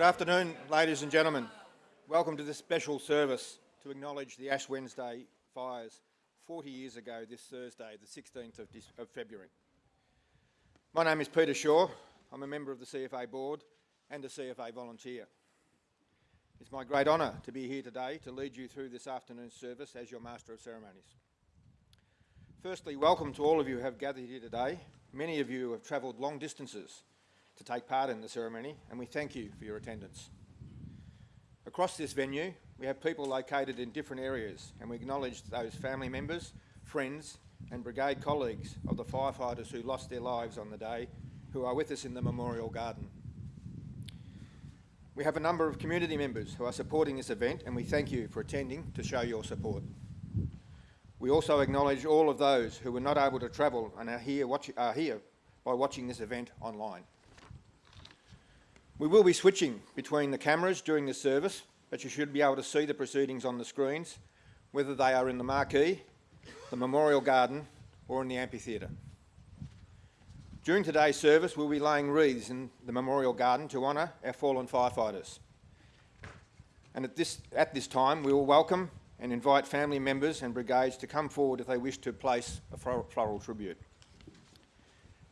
Good afternoon, ladies and gentlemen. Welcome to this special service to acknowledge the Ash Wednesday fires 40 years ago this Thursday, the 16th of, of February. My name is Peter Shaw. I'm a member of the CFA board and a CFA volunteer. It's my great honour to be here today to lead you through this afternoon's service as your Master of Ceremonies. Firstly, welcome to all of you who have gathered here today. Many of you have travelled long distances to take part in the ceremony and we thank you for your attendance. Across this venue, we have people located in different areas and we acknowledge those family members, friends and brigade colleagues of the firefighters who lost their lives on the day who are with us in the Memorial Garden. We have a number of community members who are supporting this event and we thank you for attending to show your support. We also acknowledge all of those who were not able to travel and are here, watch, are here by watching this event online. We will be switching between the cameras during the service, but you should be able to see the proceedings on the screens, whether they are in the marquee, the Memorial Garden or in the amphitheatre. During today's service, we'll be laying wreaths in the Memorial Garden to honour our fallen firefighters. And at this, at this time, we will welcome and invite family members and brigades to come forward if they wish to place a floral tribute.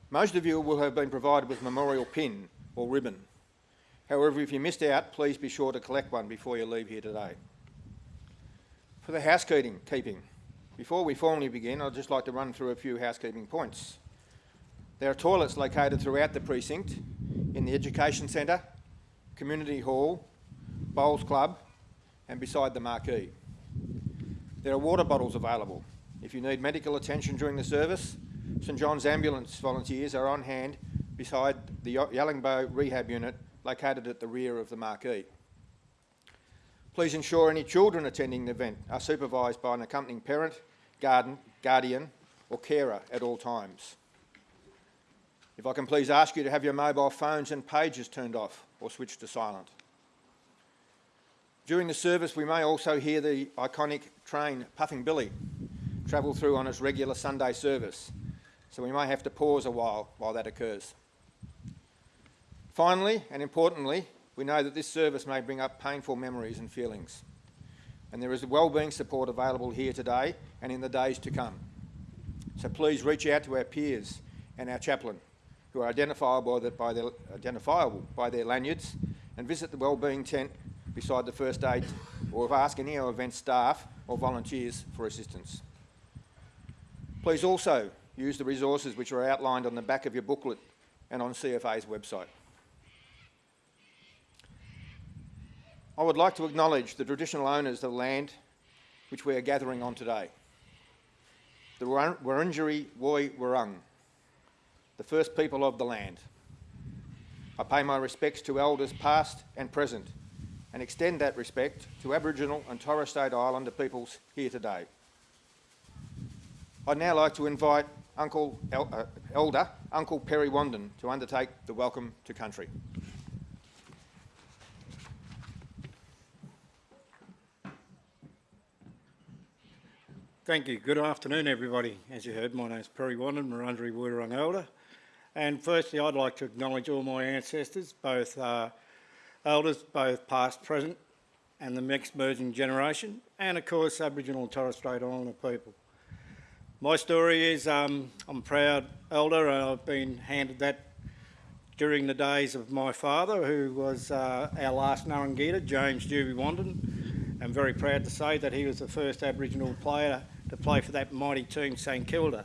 Most of you will have been provided with memorial pin or ribbon However, if you missed out, please be sure to collect one before you leave here today. For the housekeeping, keeping, before we formally begin, I'd just like to run through a few housekeeping points. There are toilets located throughout the precinct, in the Education Centre, Community Hall, Bowls Club and beside the marquee. There are water bottles available. If you need medical attention during the service, St John's Ambulance volunteers are on hand beside the Yellingbo Rehab Unit located at the rear of the marquee. Please ensure any children attending the event are supervised by an accompanying parent, garden, guardian or carer at all times. If I can please ask you to have your mobile phones and pages turned off or switched to silent. During the service we may also hear the iconic train Puffing Billy travel through on its regular Sunday service, so we may have to pause a while while that occurs. Finally, and importantly, we know that this service may bring up painful memories and feelings. And there is wellbeing support available here today and in the days to come. So please reach out to our peers and our chaplain, who are identifiable by their, identifiable by their lanyards, and visit the wellbeing tent beside the first aid, or ask any of our event staff or volunteers for assistance. Please also use the resources which are outlined on the back of your booklet and on CFA's website. I would like to acknowledge the traditional owners of the land which we are gathering on today. The Wurundjeri Woi Wurrung, the first people of the land. I pay my respects to elders past and present and extend that respect to Aboriginal and Torres Strait Islander peoples here today. I'd now like to invite Uncle El uh, Elder Uncle Perry Wandin to undertake the welcome to country. Thank you. Good afternoon, everybody. As you heard, my name is Perry Wandin, Wurundjeri Wurrung Elder. And firstly, I'd like to acknowledge all my ancestors, both uh, elders, both past, present, and the mixed merging generation, and of course, Aboriginal and Torres Strait Islander people. My story is um, I'm proud elder, and I've been handed that during the days of my father, who was uh, our last Ngarrindjeri, James Dewey Wandin. I'm very proud to say that he was the first Aboriginal player to play for that mighty team St Kilda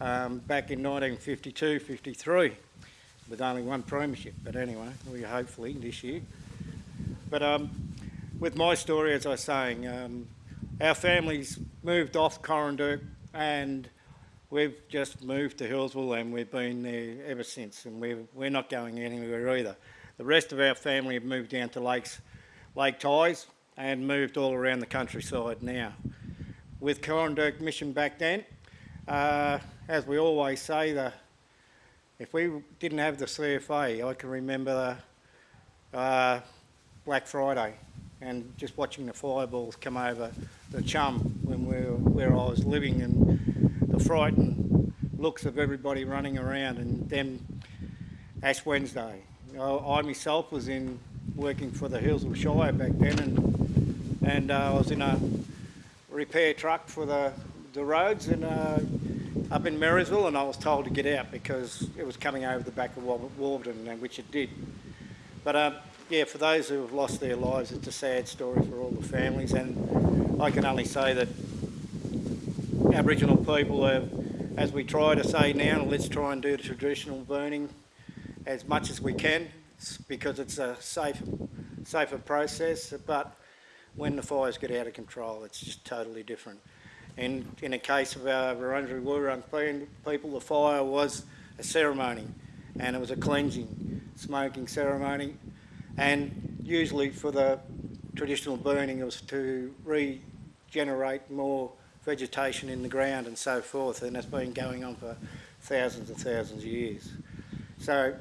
um, back in 1952-53 with only one premiership. But anyway, we hopefully this year. But um, with my story, as I was saying, um, our families moved off Coranderrk and we've just moved to Healesville and we've been there ever since and we're, we're not going anywhere either. The rest of our family have moved down to Lakes, Lake Tyers and moved all around the countryside now with Coranderrk Mission back then. Uh, as we always say, the, if we didn't have the CFA, I can remember the, uh, Black Friday and just watching the fireballs come over the chum when we were, where I was living and the frightened looks of everybody running around and then Ash Wednesday. I, I myself was in working for the Healesville Shire back then, and and uh, I was in a repair truck for the the roads and uh, up in Marysville, and I was told to get out because it was coming over the back of Wa- Warburton, which it did. But um, yeah, for those who have lost their lives, it's a sad story for all the families, and I can only say that Aboriginal people have, as we try to say now, let's try and do the traditional burning as much as we can because it's a safe, safer process. But when the fires get out of control, it's just totally different. And in the case of our Wurundjeri Wurrung pe- people, the fire was a ceremony and it was a cleansing, smoking ceremony. And usually for the traditional burning, it was to regenerate more vegetation in the ground and so forth. And that's been going on for thousands and thousands of years. So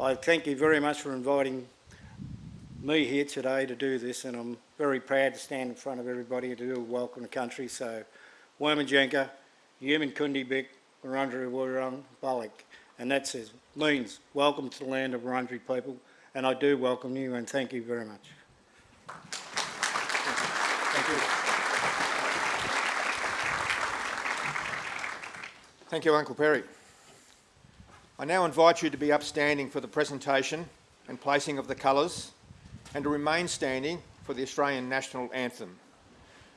I thank you very much for inviting me here today to do this, and I'm very proud to stand in front of everybody to do a welcome to country. So, Wominjeka, Yumin Kundibik, Wurundjeri Wurrung, Bullock, and that says means welcome to the land of Wurundjeri people, and I do welcome you and thank you very much. Thank you. Thank you, Uncle Perry. I now invite you to be upstanding for the presentation and placing of the colours and to remain standing for the Australian National Anthem.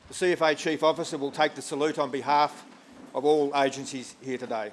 The CFA Chief Officer will take the salute on behalf of all agencies here today.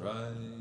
Australians,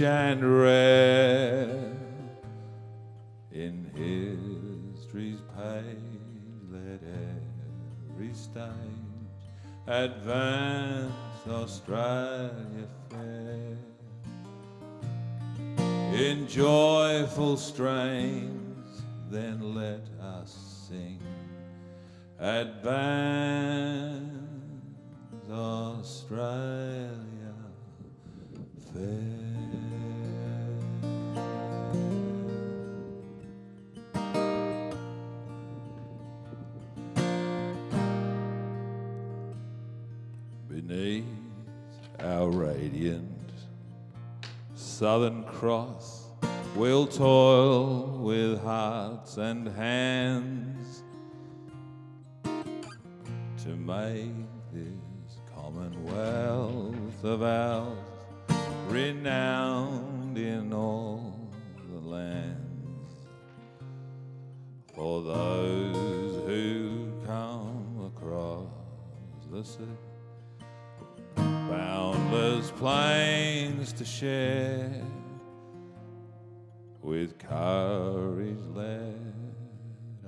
and rare. In history's page, let every stage advance Australia fair. In joyful strains, then let us sing. Advance Australia fair. Our radiant Southern Cross, we'll toil with hearts and hands to make this commonwealth of ours renowned in all the lands. For those who come across the sea boundless plains to share. With courage let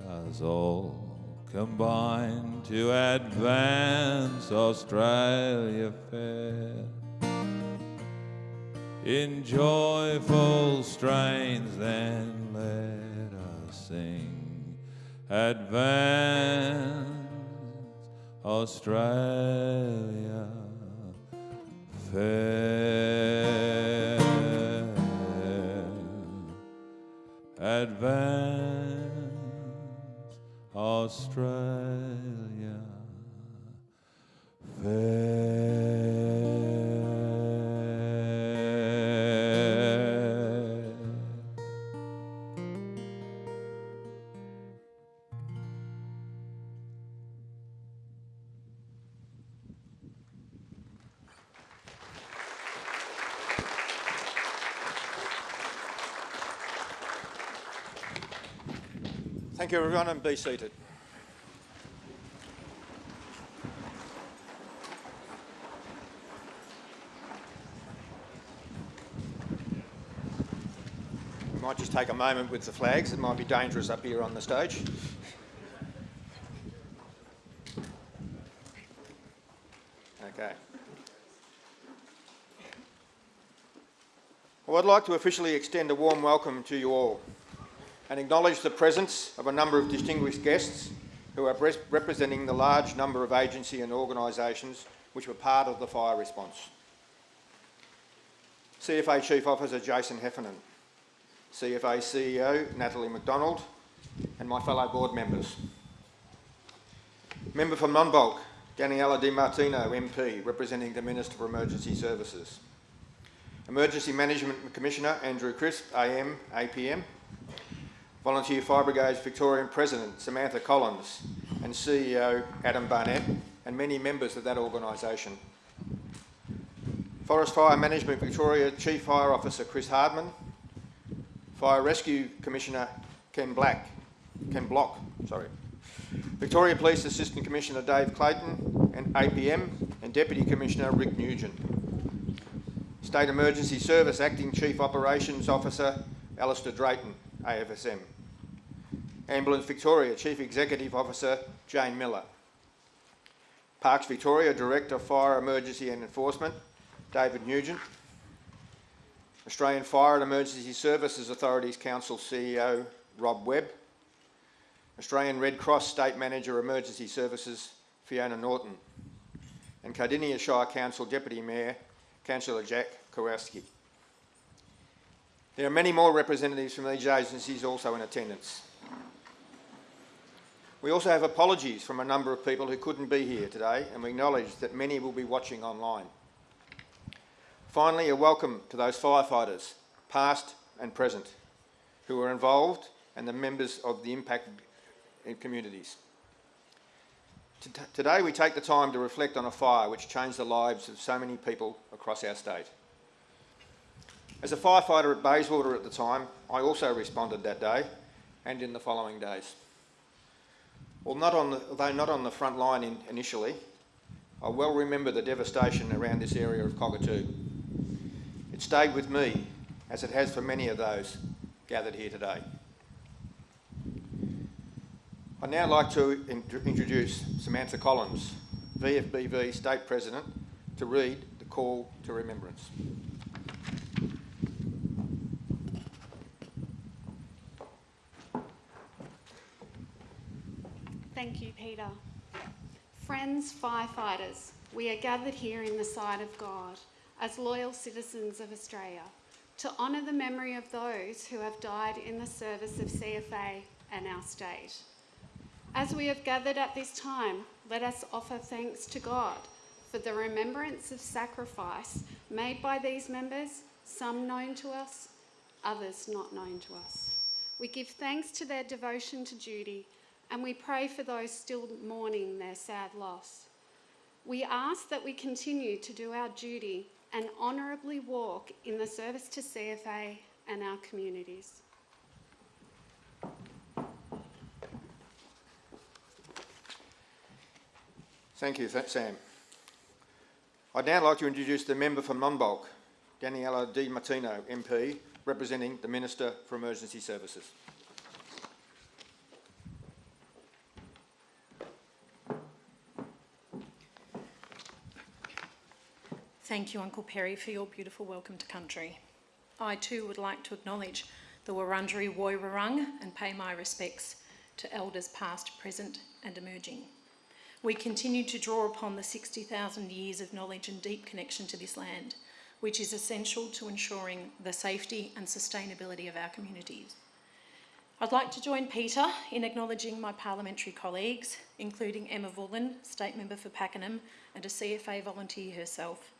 us all combine to advance Australia fair. In joyful strains then let us sing, advance Australia fair. Advance Australia fair. Thank you, everyone, and be seated. We might just take a moment with the flags. It might be dangerous up here on the stage. Okay. Well, I'd like to officially extend a warm welcome to you all and acknowledge the presence of a number of distinguished guests who are representing the large number of agency and organisations which were part of the fire response. CFA Chief Officer Jason Heffernan, CFA CEO Natalie MacDonald, and my fellow board members. Member for Monbulk, Daniela De Martino, MP, representing the Minister for Emergency Services. Emergency Management Commissioner Andrew Crisp, AM, APM. Volunteer Fire Brigade's Victorian President Samantha Collins and CEO Adam Barnett and many members of that organisation. Forest Fire Management Victoria Chief Fire Officer Chris Hardman. Fire Rescue Commissioner Ken Black, Ken Block, sorry. Victoria Police Assistant Commissioner Dave Clayton and APM and Deputy Commissioner Rick Nugent. State Emergency Service Acting Chief Operations Officer Alistair Drayton, AFSM. Ambulance Victoria Chief Executive Officer Jane Miller. Parks Victoria Director Fire Emergency and Enforcement David Nugent. Australian Fire and Emergency Services Authorities Council CEO Rob Webb. Australian Red Cross State Manager Emergency Services Fiona Norton. And Cardinia Shire Council Deputy Mayor Councillor Jack Kowarzik. There are many more representatives from these agencies also in attendance. We also have apologies from a number of people who couldn't be here today and we acknowledge that many will be watching online. Finally, a welcome to those firefighters, past and present, who are involved and the members of the impacted communities. Today we take the time to reflect on a fire which changed the lives of so many people across our state. As a firefighter at Bayswater at the time, I also responded that day and in the following days. Well, not on the, although not on the front line in, initially, I well remember the devastation around this area of Cockatoo. It stayed with me, as it has for many of those gathered here today. I'd now like to in- introduce Samantha Collins, VFBV State President, to read the call to remembrance. Thank you, Peter. Friends, firefighters, we are gathered here in the sight of God as loyal citizens of Australia to honour the memory of those who have died in the service of CFA and our state. As we have gathered at this time, let us offer thanks to God for the remembrance of sacrifice made by these members, some known to us, others not known to us. We give thanks to their devotion to duty and we pray for those still mourning their sad loss. We ask that we continue to do our duty and honourably walk in the service to CFA and our communities. Thank you, Sam. I'd now like to introduce the member for Monbulk, Daniela De Martino, MP, representing the Minister for Emergency Services. Thank you, Uncle Perry, for your beautiful welcome to country. I too would like to acknowledge the Wurundjeri Woiwurrung and pay my respects to elders past, present and emerging. We continue to draw upon the 60,000 years of knowledge and deep connection to this land, which is essential to ensuring the safety and sustainability of our communities. I'd like to join Peter in acknowledging my parliamentary colleagues, including Emma Vulin, State Member for Pakenham and a CFA volunteer herself,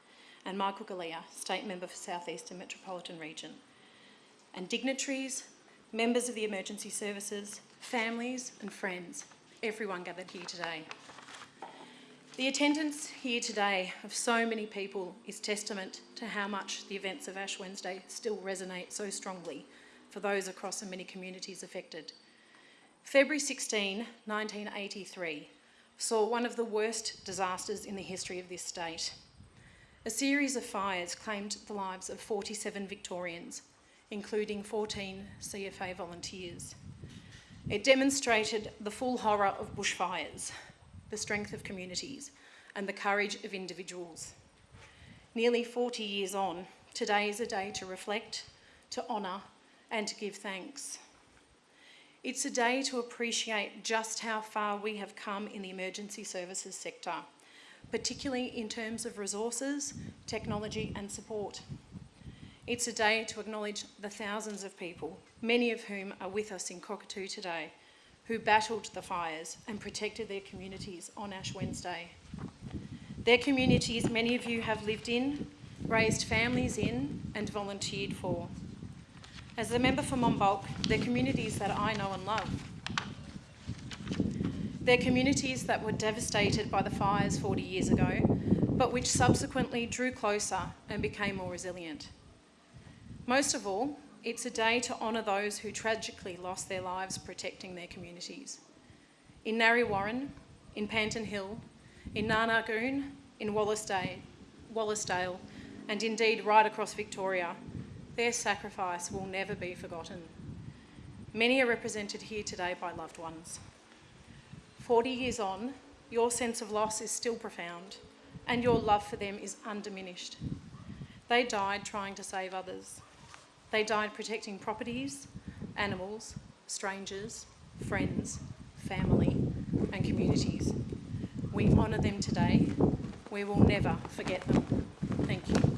and Michael Galea, State Member for South Eastern Metropolitan Region, and dignitaries, members of the emergency services, families and friends, everyone gathered here today. The attendance here today of so many people is testament to how much the events of Ash Wednesday still resonate so strongly for those across the many communities affected. February 16, 1983, saw one of the worst disasters in the history of this state. A series of fires claimed the lives of 47 Victorians, including 14 CFA volunteers. It demonstrated the full horror of bushfires, the strength of communities, and the courage of individuals. Nearly 40 years on, today is a day to reflect, to honour, and to give thanks. It's a day to appreciate just how far we have come in the emergency services sector, particularly in terms of resources, technology, and support. It's a day to acknowledge the thousands of people, many of whom are with us in Cockatoo today, who battled the fires and protected their communities on Ash Wednesday. Their communities many of you have lived in, raised families in, and volunteered for. As a member for Monbulk, they're communities that I know and love. They're communities that were devastated by the fires 40 years ago, but which subsequently drew closer and became more resilient. Most of all, it's a day to honour those who tragically lost their lives protecting their communities. In Narre Warren, in Panton Hill, in Nar Nar Goon, in Wallacedale, Wallacedale, and indeed right across Victoria, their sacrifice will never be forgotten. Many are represented here today by loved ones. 40 years on, your sense of loss is still profound, and your love for them is undiminished. They died trying to save others. They died protecting properties, animals, strangers, friends, family, and communities. We honour them today. We will never forget them. Thank you.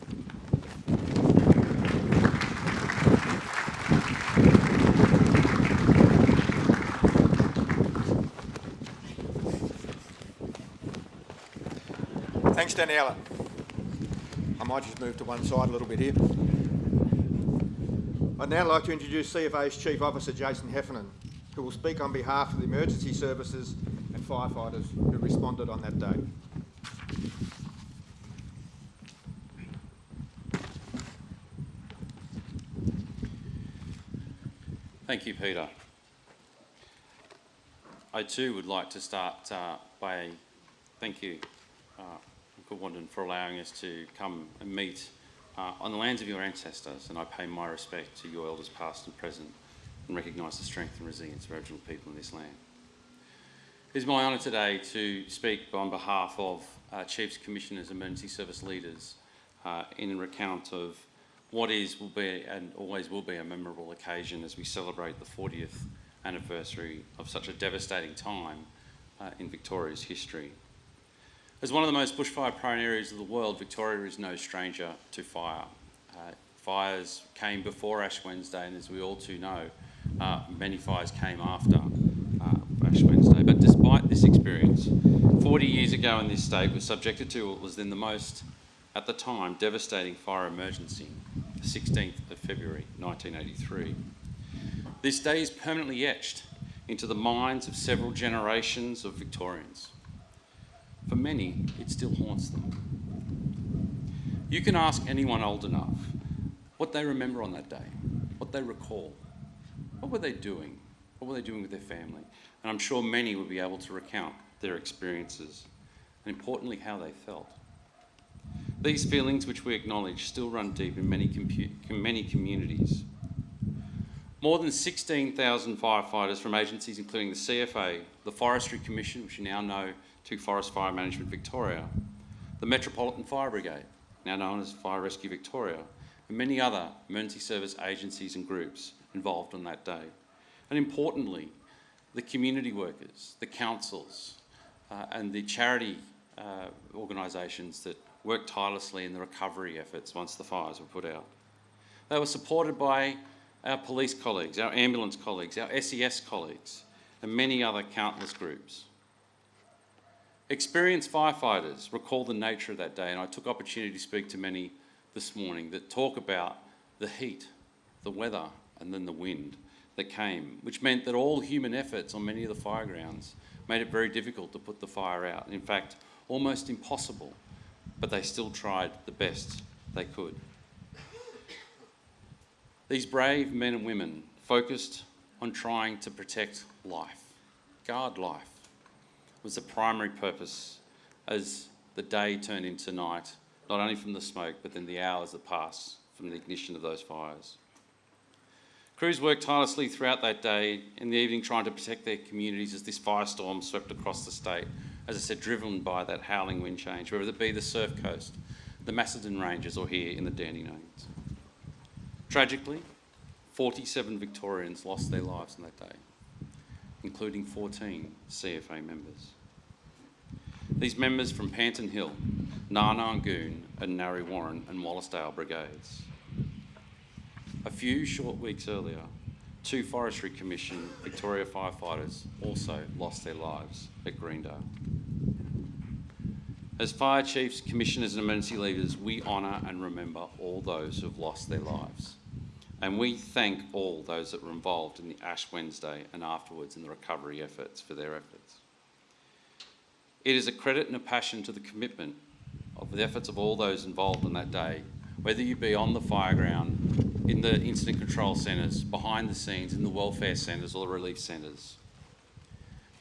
Thanks, Daniela. I might just move to one side a little bit here. I'd now like to introduce CFA's Chief Officer Jason Heffernan, who will speak on behalf of the emergency services and firefighters who responded on that day. Thank you, Peter. I too would like to start uh, by thank you, for allowing us to come and meet uh, on the lands of your ancestors, and I pay my respect to your elders past and present and recognise the strength and resilience of Aboriginal people in this land. It is my honour today to speak on behalf of uh, Chiefs, Commissioners, Emergency Service leaders uh, in recount of what is, will be, and always will be a memorable occasion as we celebrate the 40th anniversary of such a devastating time uh, in Victoria's history. As one of the most bushfire prone areas of the world, Victoria is no stranger to fire. Uh, fires came before Ash Wednesday, and as we all too know, uh, many fires came after uh, Ash Wednesday. But despite this experience, 40 years ago in this state was subjected to what was then the most, at the time, devastating fire emergency, the 16th of February 1983. This day is permanently etched into the minds of several generations of Victorians. For many, it still haunts them. You can ask anyone old enough what they remember on that day, what they recall. What were they doing? What were they doing with their family? And I'm sure many would be able to recount their experiences and, importantly, how they felt. These feelings, which we acknowledge, still run deep in many, many communities. More than 16,000 firefighters from agencies including the CFA, the Forestry Commission, which you now know to Forest Fire Management Victoria, the Metropolitan Fire Brigade, now known as Fire Rescue Victoria, and many other emergency service agencies and groups involved on that day. And importantly, the community workers, the councils, uh, and the charity uh, organisations that worked tirelessly in the recovery efforts once the fires were put out. They were supported by our police colleagues, our ambulance colleagues, our SES colleagues, and many other countless groups. Experienced firefighters recall the nature of that day, and I took opportunity to speak to many this morning that talk about the heat, the weather, and then the wind that came, which meant that all human efforts on many of the fire grounds made it very difficult to put the fire out. In fact, almost impossible, but they still tried the best they could. These brave men and women focused on trying to protect life, guard life, was the primary purpose as the day turned into night, not only from the smoke, but then the hours that passed from the ignition of those fires. Crews worked tirelessly throughout that day in the evening trying to protect their communities as this firestorm swept across the state, as I said, driven by that howling wind change, whether it be the Surf Coast, the Macedon Ranges, or here in the Dandenongs. Tragically, 47 Victorians lost their lives on that day, including 14 CFA members. These members from Panton Hill, Nar Nar Goon and Narre Warren and Wallacedale brigades. A few short weeks earlier, two Forestry Commission Victoria firefighters also lost their lives at Greendale. As fire chiefs, commissioners and emergency leaders, we honour and remember all those who have lost their lives. And we thank all those that were involved in the Ash Wednesday and afterwards in the recovery efforts for their efforts. It is a credit and a passion to the commitment of the efforts of all those involved on that day, whether you be on the fire ground, in the incident control centres, behind the scenes, in the welfare centres or the relief centres.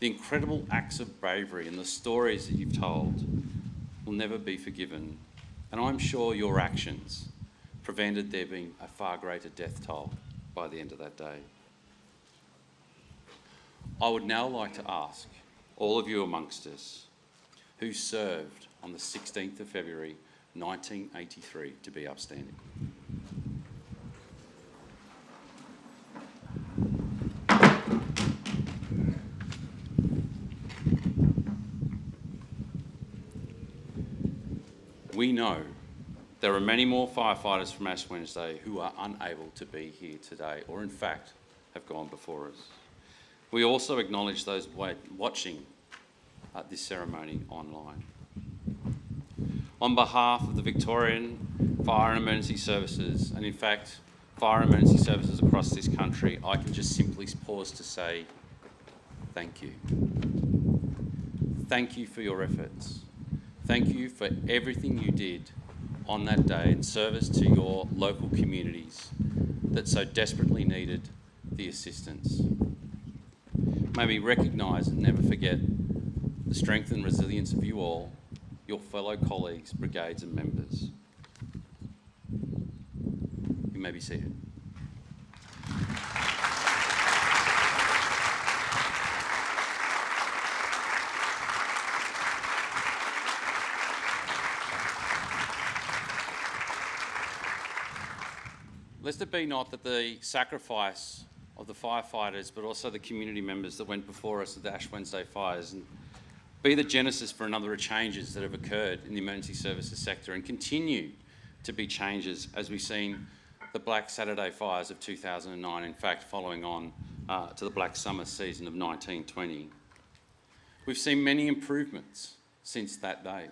The incredible acts of bravery and the stories that you've told will never be forgiven, and I'm sure your actions prevented there being a far greater death toll by the end of that day. I would now like to ask all of you amongst us who served on the 16th of February 1983 to be upstanding. We know there are many more firefighters from Ash Wednesday who are unable to be here today, or in fact have gone before us. We also acknowledge those watching uh, this ceremony online. On behalf of the Victorian Fire and Emergency Services, and in fact, fire and emergency services across this country, I can just simply pause to say thank you. Thank you for your efforts. Thank you for everything you did on that day in service to your local communities that so desperately needed the assistance. May we recognise and never forget the strength and resilience of you all, your fellow colleagues, brigades and members. You may be seated. Lest it be not that the sacrifice of the firefighters, but also the community members that went before us at the Ash Wednesday fires, and be the genesis for a number of changes that have occurred in the emergency services sector and continue to be changes as we've seen the Black Saturday fires of 2009, in fact, following on uh, to the Black Summer season of 1920. We've seen many improvements since that day,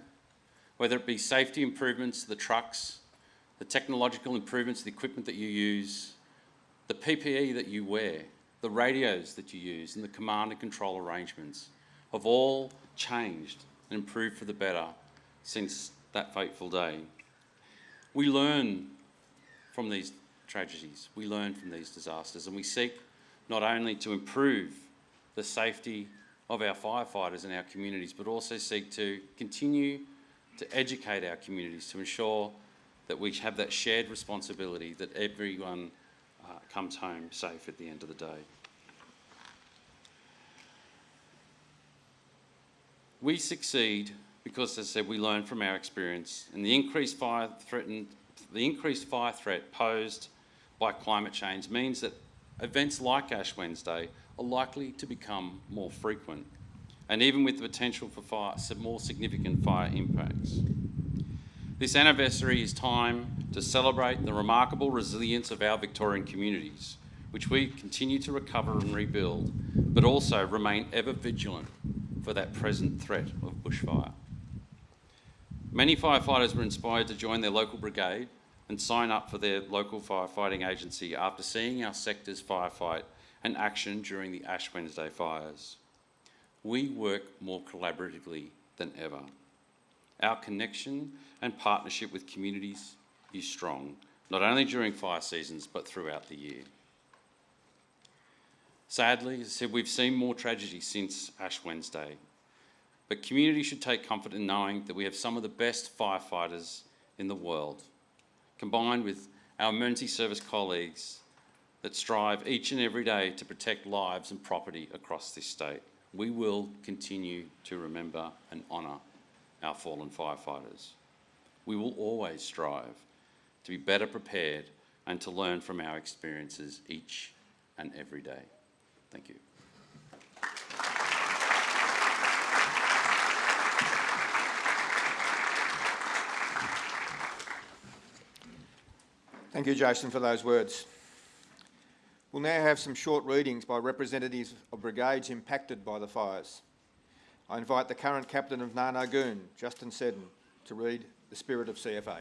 whether it be safety improvements to the trucks, the technological improvements, the equipment that you use, the PPE that you wear, the radios that you use, and the command and control arrangements have all changed and improved for the better since that fateful day. We learn from these tragedies, we learn from these disasters, and we seek not only to improve the safety of our firefighters and our communities, but also seek to continue to educate our communities to ensure that we have that shared responsibility that everyone uh, comes home safe at the end of the day. We succeed because, as I said, we learn from our experience and the increased fire threatened, the increased fire threat posed by climate change means that events like Ash Wednesday are likely to become more frequent and even with the potential for fire, some more significant fire impacts. This anniversary is time to celebrate the remarkable resilience of our Victorian communities, which we continue to recover and rebuild, but also remain ever vigilant for that present threat of bushfire. Many firefighters were inspired to join their local brigade and sign up for their local firefighting agency after seeing our sector's firefight and action during the Ash Wednesday fires. We work more collaboratively than ever. Our connection and partnership with communities is strong, not only during fire seasons, but throughout the year. Sadly, as I said, we've seen more tragedy since Ash Wednesday, but community should take comfort in knowing that we have some of the best firefighters in the world, combined with our emergency service colleagues that strive each and every day to protect lives and property across this state. We will continue to remember and honour our fallen firefighters. We will always strive to be better prepared and to learn from our experiences each and every day. Thank you. Thank you, Jason, for those words. We'll now have some short readings by representatives of brigades impacted by the fires. I invite the current captain of Nar Nar Goon, Justin Seddon, to read the spirit of CFA.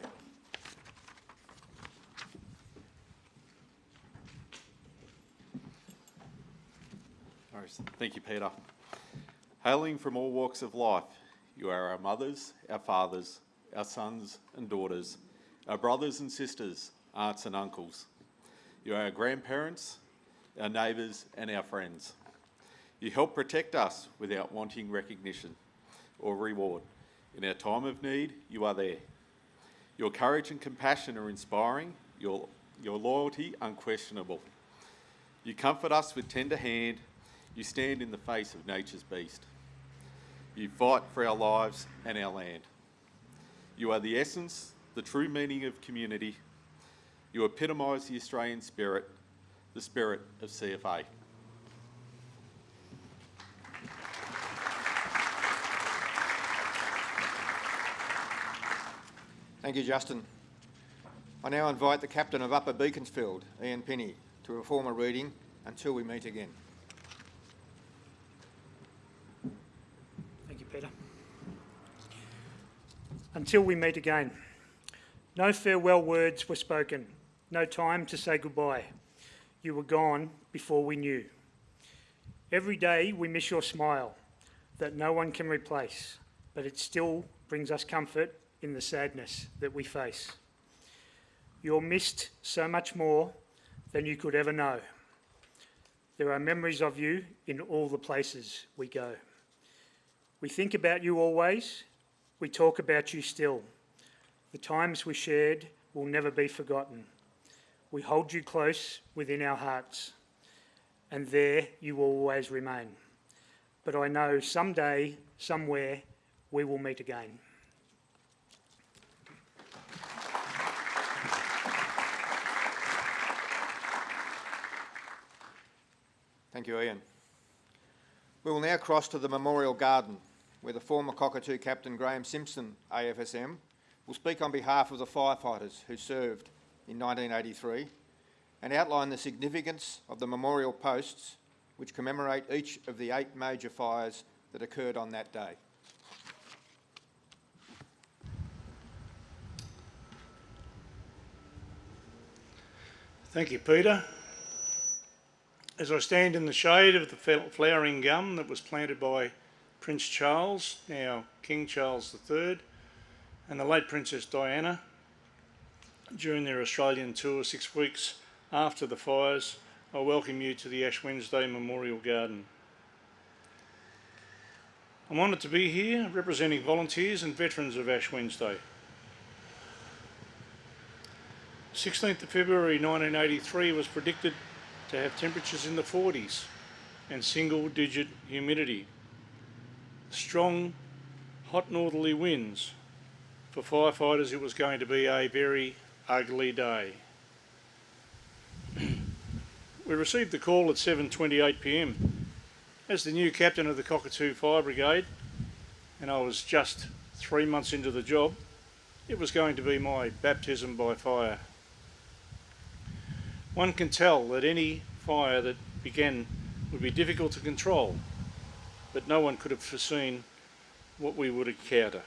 Thank you, Peter. Hailing from all walks of life, you are our mothers, our fathers, our sons and daughters, our brothers and sisters, aunts and uncles. You are our grandparents, our neighbours and our friends. You help protect us without wanting recognition or reward. In our time of need, you are there. Your courage and compassion are inspiring, your, your loyalty unquestionable. You comfort us with tender hand. You stand in the face of nature's beast. You fight for our lives and our land. You are the essence, the true meaning of community. You epitomise the Australian spirit, the spirit of CFA. Thank you, Justin. I now invite the captain of Upper Beaconsfield, Ian Penny, to perform a reading until we meet again. Thank you, Peter. Until we meet again. No farewell words were spoken, no time to say goodbye. You were gone before we knew. Every day we miss your smile that no one can replace, but it still brings us comfort in the sadness that we face. You're missed so much more than you could ever know. There are memories of you in all the places we go. We think about you always, we talk about you still. The times we shared will never be forgotten. We hold you close within our hearts, and there you will always remain. But I know someday, somewhere, we will meet again. Thank you, Ian. We will now cross to the Memorial Garden, where the former Cockatoo Captain Graham Simpson, AFSM, will speak on behalf of the firefighters who served in 1983 and outline the significance of the memorial posts which commemorate each of the eight major fires that occurred on that day. Thank you, Peter. As I stand in the shade of the flowering gum that was planted by Prince Charles, now King Charles III, and the late Princess Diana during their Australian tour six weeks after the fires, I welcome you to the Ash Wednesday Memorial Garden. I'm honoured to be here representing volunteers and veterans of Ash Wednesday. 16th of February 1983 was predicted to have temperatures in the 40s and single digit humidity. Strong, hot northerly winds. For firefighters, it was going to be a very ugly day. we received the call at 7:28 p.m. As the new captain of the Cockatoo Fire Brigade, and I was just three months into the job, it was going to be my baptism by fire. One can tell that any fire that began would be difficult to control, but no one could have foreseen what we would encounter.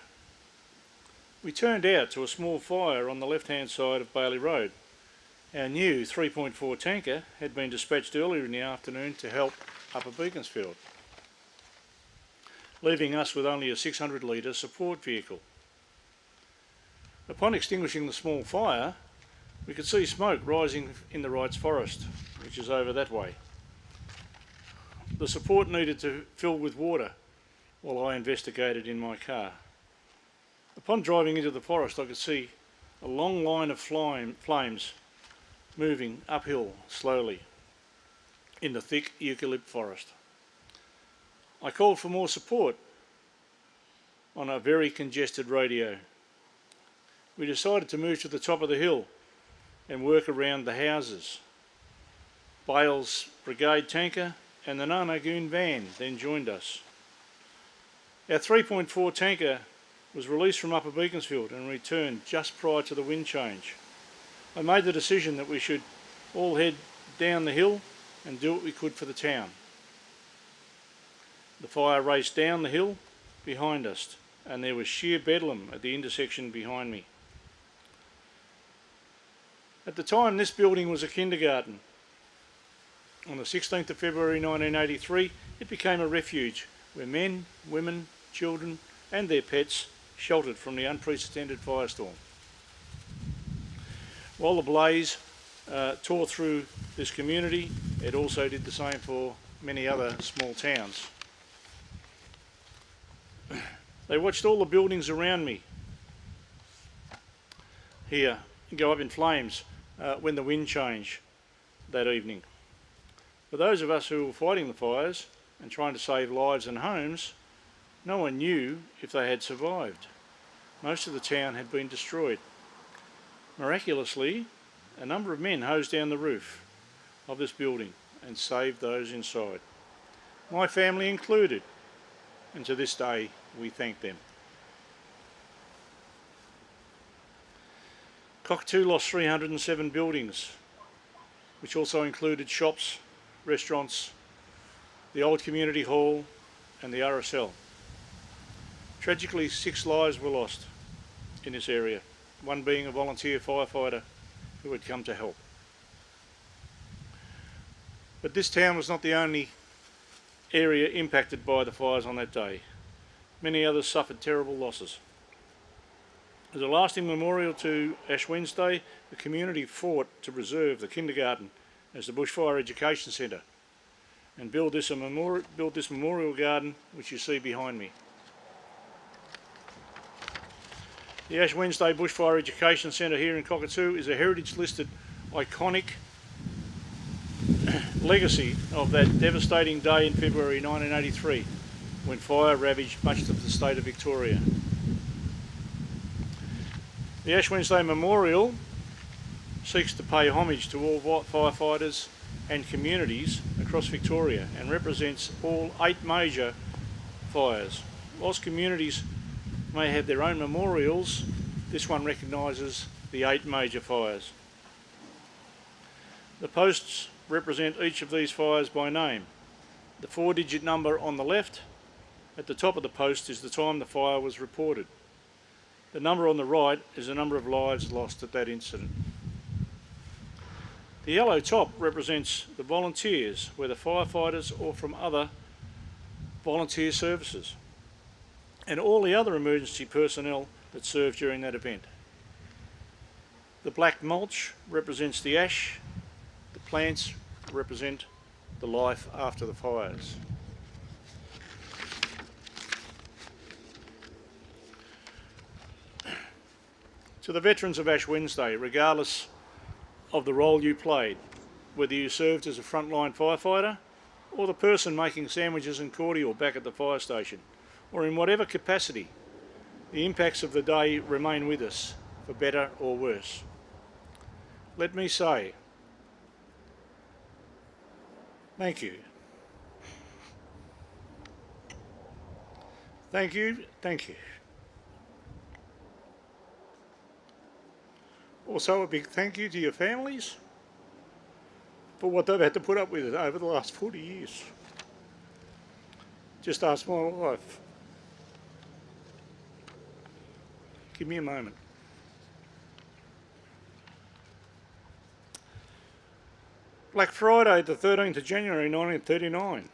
We turned out to a small fire on the left-hand side of Bailey Road. Our new 3.4 tanker had been dispatched earlier in the afternoon to help Upper Beaconsfield, leaving us with only a 600 litre support vehicle. Upon extinguishing the small fire, we could see smoke rising in the Wrights Forest, which is over that way. The support needed to fill with water while I investigated in my car. Upon driving into the forest, I could see a long line of flame, flames moving uphill slowly in the thick eucalypt forest. I called for more support on a very congested radio. We decided to move to the top of the hill and work around the houses. Bale's brigade tanker and the Nar Nar Goon van then joined us. Our 3.4 tanker was released from Upper Beaconsfield and returned just prior to the wind change. I made the decision that we should all head down the hill and do what we could for the town. The fire raced down the hill behind us, and there was sheer bedlam at the intersection behind me. At the time, this building was a kindergarten. On the 16th of February 1983, it became a refuge where men, women, children, and their pets sheltered from the unprecedented firestorm. While the blaze uh, tore through this community, it also did the same for many other small towns. They watched all the buildings around me here go up in flames uh, when the wind changed that evening. For those of us who were fighting the fires and trying to save lives and homes, no one knew if they had survived. Most of the town had been destroyed. Miraculously, a number of men hosed down the roof of this building and saved those inside. My family included, and to this day we thank them. Cockatoo lost 307 buildings, which also included shops, restaurants, the old community hall and the RSL. Tragically, six lives were lost in this area, one being a volunteer firefighter who had come to help. But this town was not the only area impacted by the fires on that day. Many others suffered terrible losses. As a lasting memorial to Ash Wednesday, the community fought to preserve the kindergarten as the Bushfire Education Centre and build this, a build this memorial garden which you see behind me. The Ash Wednesday Bushfire Education Centre here in Cockatoo is a heritage listed iconic legacy of that devastating day in February 1983 when fire ravaged much of the state of Victoria. The Ash Wednesday Memorial seeks to pay homage to all firefighters and communities across Victoria and represents all eight major fires. Whilst communities may have their own memorials, this one recognises the eight major fires. The posts represent each of these fires by name. The four digit number on the left, at the top of the post is the time the fire was reported. The number on the right is the number of lives lost at that incident. The yellow top represents the volunteers, whether firefighters or from other volunteer services, and all the other emergency personnel that served during that event. The black mulch represents the ash, the plants represent the life after the fires. To the veterans of Ash Wednesday, regardless of the role you played, whether you served as a frontline firefighter or the person making sandwiches and cordial back at the fire station, or in whatever capacity, the impacts of the day remain with us, for better or worse. Let me say, thank you. Thank you, thank you. Also, a big thank you to your families for what they've had to put up with over the last 40 years. Just ask my wife. Give me a moment. Black Friday, the 13th of January 1939,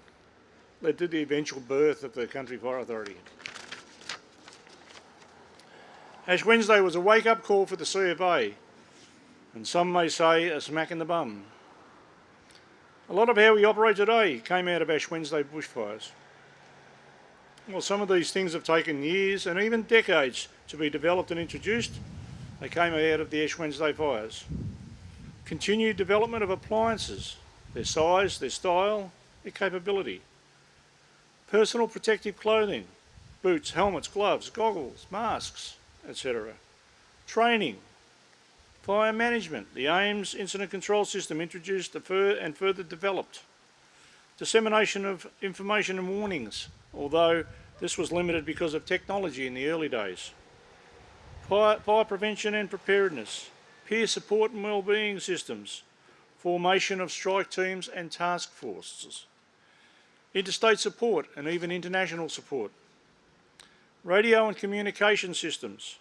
led to the eventual birth of the Country Fire Authority. Ash Wednesday was a wake up call for the CFA, and some may say a smack in the bum. A lot of how we operate today came out of Ash Wednesday bushfires. Well, some of these things have taken years and even decades to be developed and introduced. They came out of the Ash Wednesday fires. Continued development of appliances, their size, their style, their capability. Personal protective clothing, boots, helmets, gloves, goggles, masks, etc. Training, fire management, the AIIMS incident control system introduced and further developed. Dissemination of information and warnings, although this was limited because of technology in the early days. Fire, fire prevention and preparedness, peer support and wellbeing systems, formation of strike teams and task forces, interstate support and even international support, radio and communication systems,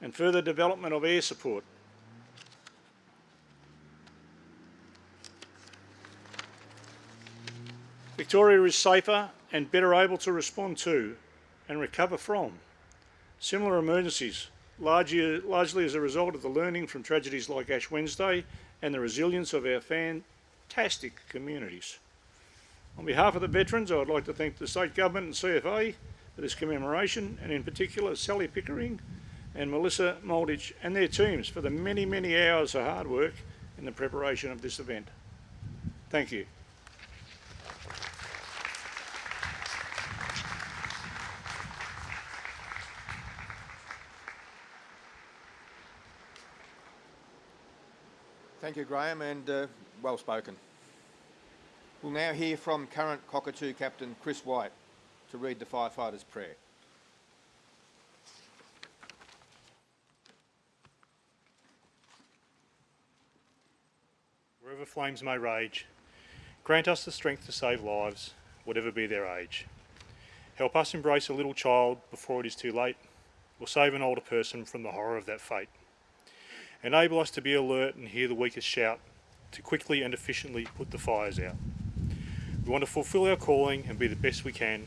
and further development of air support. Victoria is safer and better able to respond to and recover from similar emergencies, largely, largely as a result of the learning from tragedies like Ash Wednesday and the resilience of our fantastic communities. On behalf of the veterans, I would like to thank the State Government and CFA for this commemoration, and in particular Sally Pickering and Melissa Molditch and their teams for the many, many hours of hard work in the preparation of this event. Thank you. Thank you, Graham, and uh, well spoken. We'll now hear from current Cockatoo Captain Chris White to read the firefighter's prayer. Wherever flames may rage, grant us the strength to save lives, whatever be their age. Help us embrace a little child before it is too late, or save an older person from the horror of that fate. Enable us to be alert and hear the weakest shout, to quickly and efficiently put the fires out. We want to fulfil our calling and be the best we can,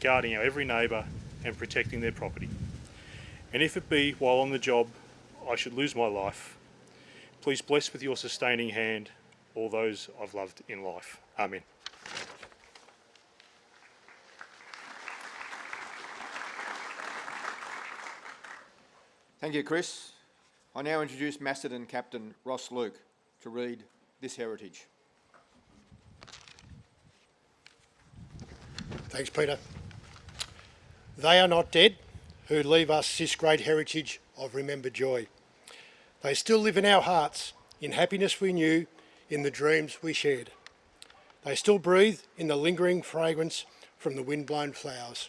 guarding our every neighbour and protecting their property. And if it be while on the job I should lose my life, please bless with your sustaining hand all those I've loved in life. Amen. Thank you, Chris. I now introduce Macedon Captain Ross Luke to read this heritage. Thanks, Peter. They are not dead who leave us this great heritage of remembered joy. They still live in our hearts, in happiness we knew, in the dreams we shared. They still breathe in the lingering fragrance from the wind-blown flowers.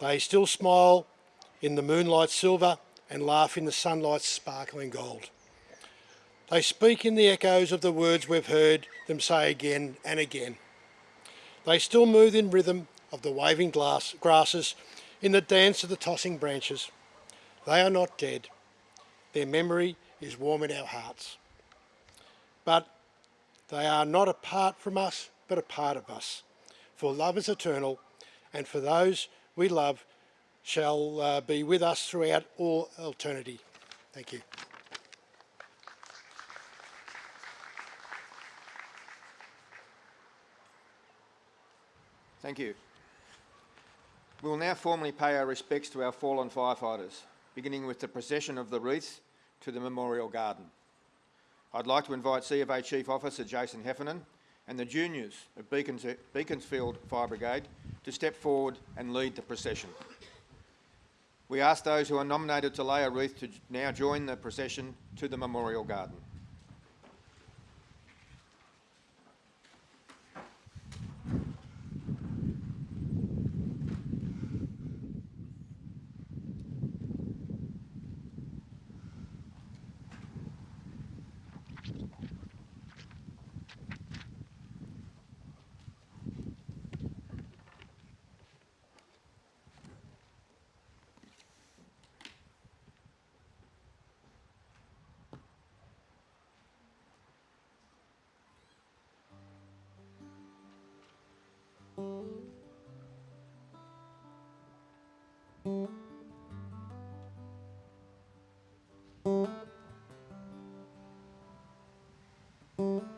They still smile in the moonlight silver and laugh in the sunlight's sparkling gold. They speak in the echoes of the words we've heard them say again and again. They still move in rhythm of the waving glass, grasses, in the dance of the tossing branches. They are not dead. Their memory is warm in our hearts. But they are not apart from us, but a part of us. For love is eternal, and for those we love shall uh, be with us throughout all eternity. Thank you. Thank you. We will now formally pay our respects to our fallen firefighters, beginning with the procession of the wreaths to the Memorial Garden. I'd like to invite CFA Chief Officer Jason Heffernan and the juniors of Beacons, Beaconsfield Fire Brigade to step forward and lead the procession. We ask those who are nominated to lay a wreath to now join the procession to the Memorial Garden. 음.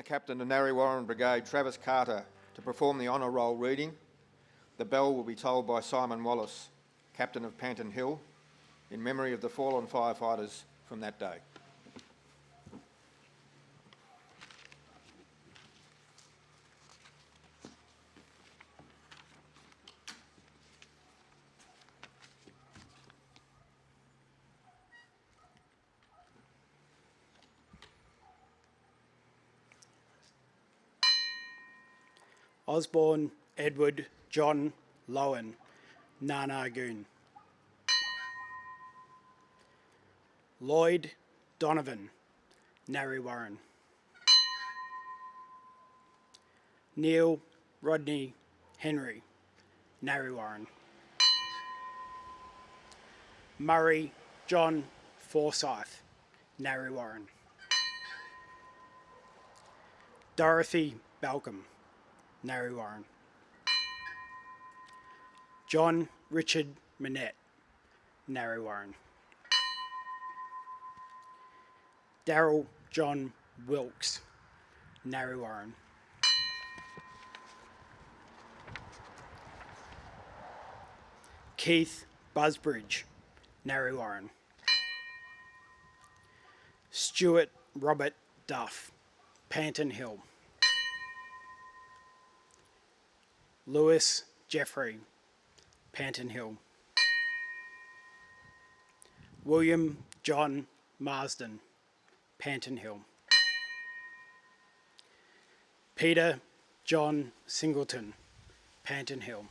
The Captain of Narre Warren Brigade, Travis Carter, to perform the honour roll reading. The bell will be tolled by Simon Wallace, Captain of Panton Hill, in memory of the fallen firefighters from that day. Osborne Edward John Lowen, Nar Nar Goon. Lloyd Donovan, Narre Warren. Neil Rodney Henry, Narre Warren. Murray John Forsyth, Narre Warren. Dorothy Balcom, Narre Warren. John Richard Manette, Narre Warren. Daryl John Wilkes, Narre Warren. Keith Busbridge, Narre Warren. Stuart Robert Duff, Panton Hill. Lewis Jeffrey, Panton Hill. William John Marsden, Panton Hill. Peter John Singleton, Panton Hill.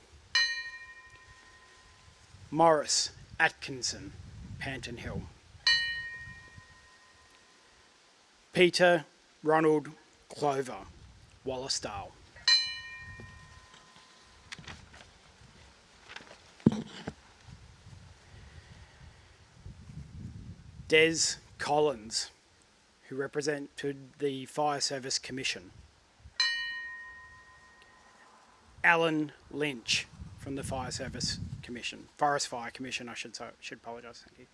Morris Atkinson, Panton Hill. Peter Ronald Clover, Wallacedale. Des Collins, who represented the Fire Service Commission. Alan Lynch from the Fire Service Commission, Forest Fire Commission, I should say, should apologise, thank you.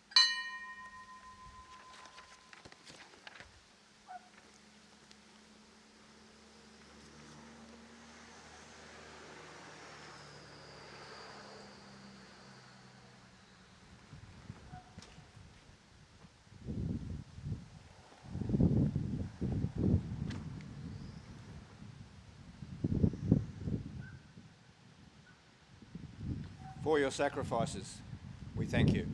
For your sacrifices, we thank you.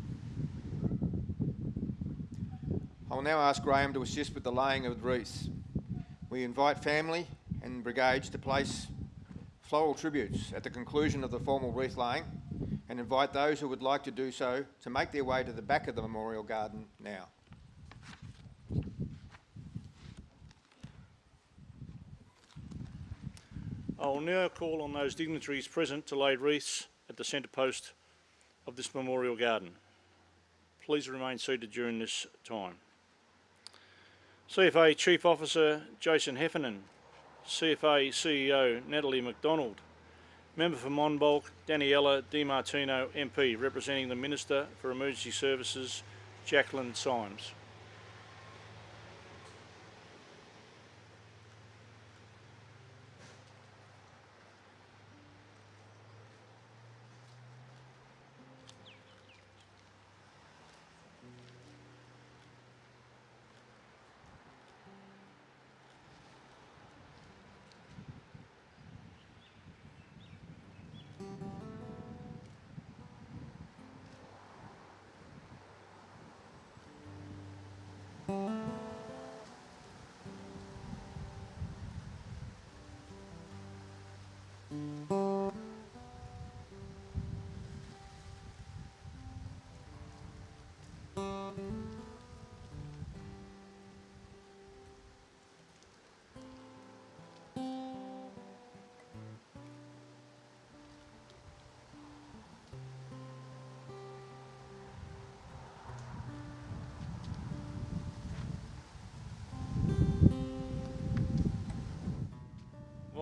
I will now ask Graham to assist with the laying of the wreaths. We invite family and brigades to place floral tributes at the conclusion of the formal wreath laying and invite those who would like to do so to make their way to the back of the memorial garden now. I will now call on those dignitaries present to lay wreaths at the centre post of this memorial garden. Please remain seated during this time. CFA Chief Officer Jason Heffernan, CFA CEO Natalie MacDonald, Member for Monbulk Daniela De Martino MP representing the Minister for Emergency Services Jaclyn Symes.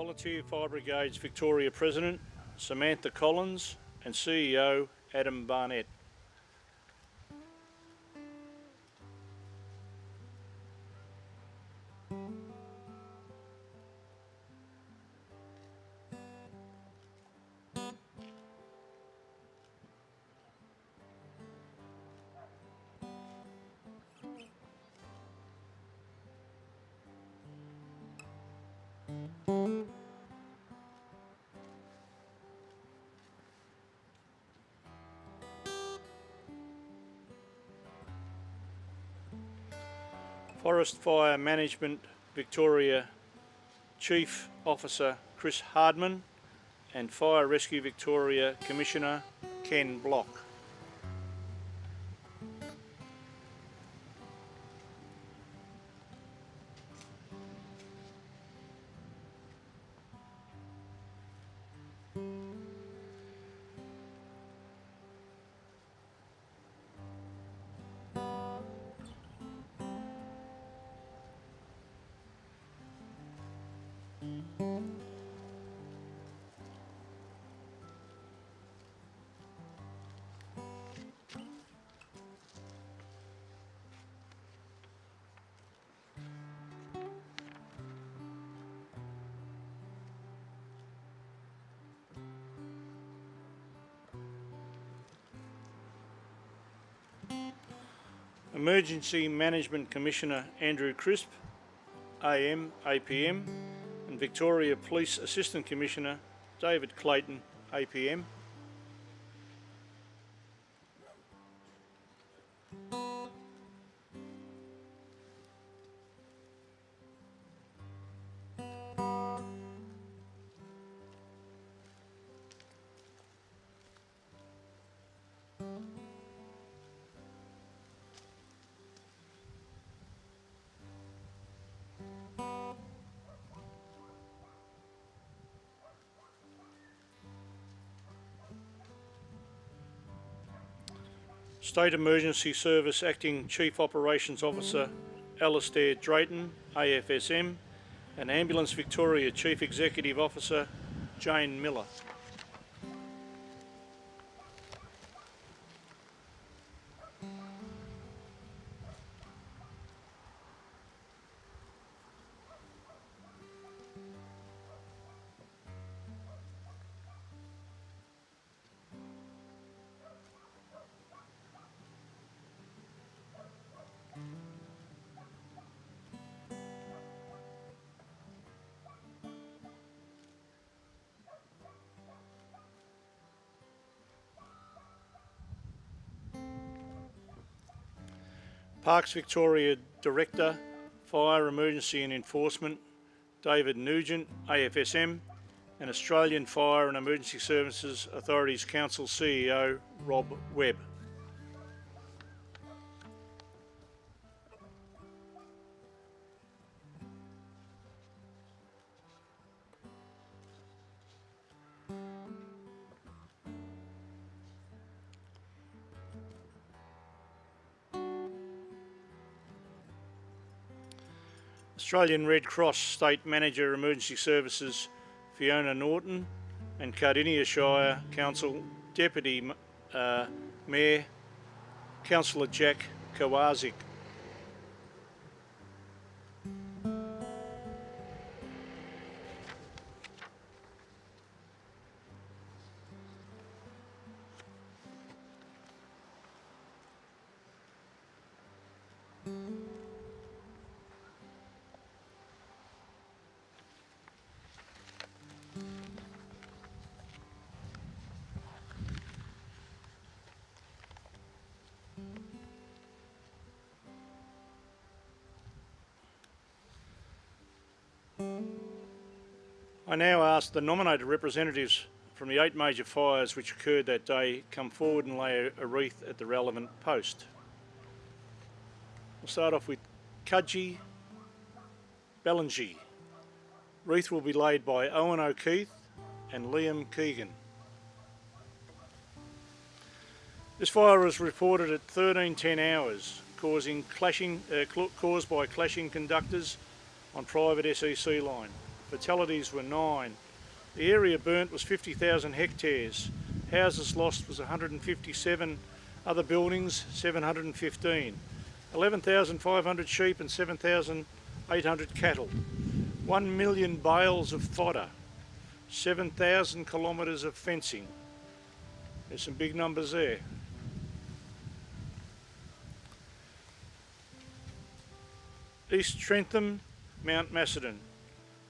Volunteer Fire Brigades Victoria President Samantha Collins and CEO Adam Barnett. Forest Fire Management Victoria Chief Officer Chris Hardman and Fire Rescue Victoria Commissioner Ken Block. Emergency Management Commissioner Andrew Crisp, AM, APM, and Victoria Police Assistant Commissioner David Clayton, APM. State Emergency Service Acting Chief Operations Officer Alastair Drayton, AFSM, and Ambulance Victoria Chief Executive Officer Jane Miller. Parks Victoria Director, Fire Emergency and Enforcement, David Nugent, AFSM, and Australian Fire and Emergency Services Authorities Council CEO, Rob Webb. Australian Red Cross State Manager Emergency Services Fiona Norton and Cardinia Shire Council Deputy uh, Mayor Councillor Jack Kowarzik. I now ask the nominated representatives from the eight major fires which occurred that day come forward and lay a wreath at the relevant post. We'll start off with Cudgee Ballangeich. Wreath will be laid by Owen O'Keefe and Liam Keegan. This fire was reported at 1310 hours, causing clashing, uh, caused by clashing conductors on private SEC line. Fatalities were nine. The area burnt was 50,000 hectares. Houses lost was 157. Other buildings 715. 11,500 sheep and 7,800 cattle. 1 million bales of fodder. 7,000 kilometres of fencing. There's some big numbers there. East Trentham, Mount Macedon.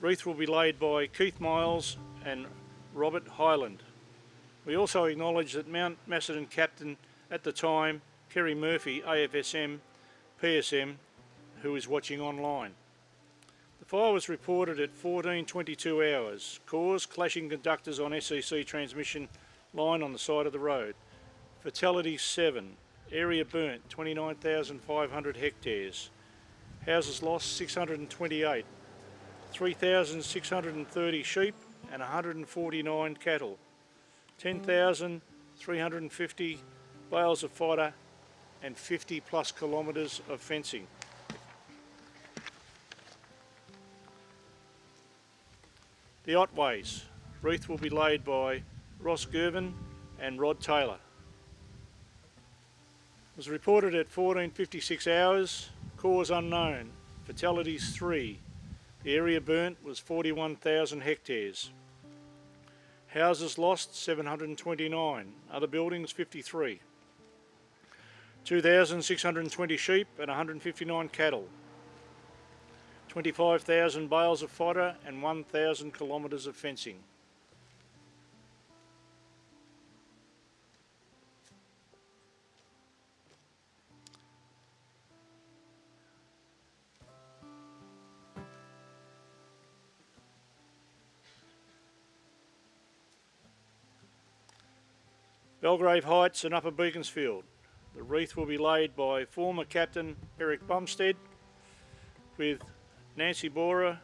Wreath will be laid by Keith Miles and Robert Highland. We also acknowledge that Mount Macedon captain at the time, Kerry Murphy, AFSM, PSM, who is watching online. The fire was reported at 14.22 hours. Cause clashing conductors on SEC transmission line on the side of the road. Fatality 7. Area burnt 29,500 hectares. Houses lost 628. 3,630 sheep and 149 cattle. 10,350 bales of fodder and 50 plus kilometres of fencing. The Otways. Wreath will be laid by Ross Gervin and Rod Taylor. Was reported at 14.56 hours, cause unknown, fatalities 3. The area burnt was 41,000 hectares. Houses lost 729, other buildings 53. 2,620 sheep and 159 cattle. 25,000 bales of fodder and 1,000 kilometres of fencing. Belgrave Heights and Upper Beaconsfield. The wreath will be laid by former captain Eric Bumstead with Nancy Bora,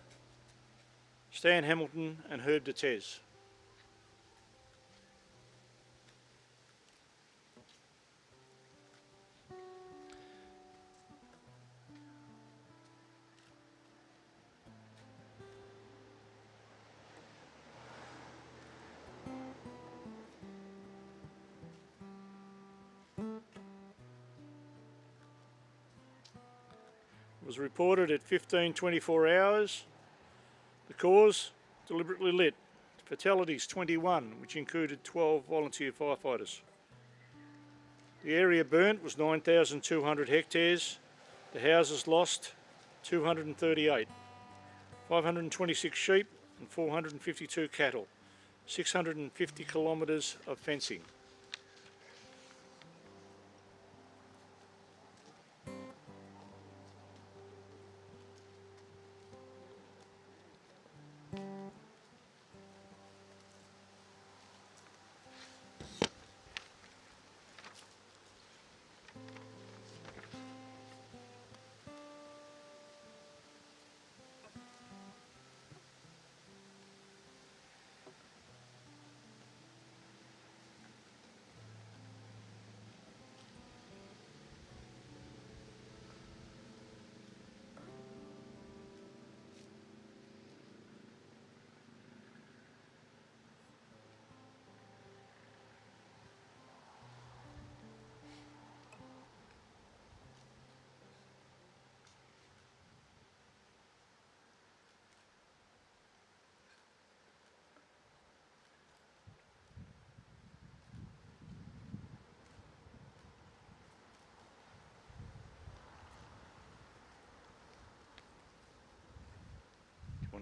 Stan Hamilton and Herb Detez. Was reported at 15.24 hours. The cause, deliberately lit. Fatalities 21, which included 12 volunteer firefighters. The area burnt was 9,200 hectares. The houses lost 238. 526 sheep and 452 cattle. 650 kilometres of fencing.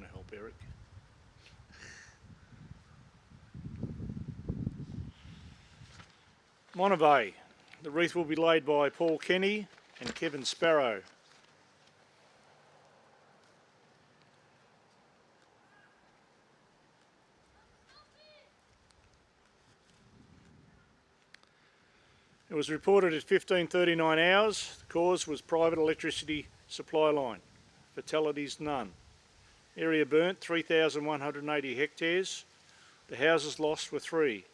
To help Eric? Monterey. The wreath will be laid by Paul Kenny and Kevin Sparrow. It was reported at 15.39 hours. The cause was private electricity supply line. Fatalities none. Area burnt 3,180 hectares. The houses lost were three.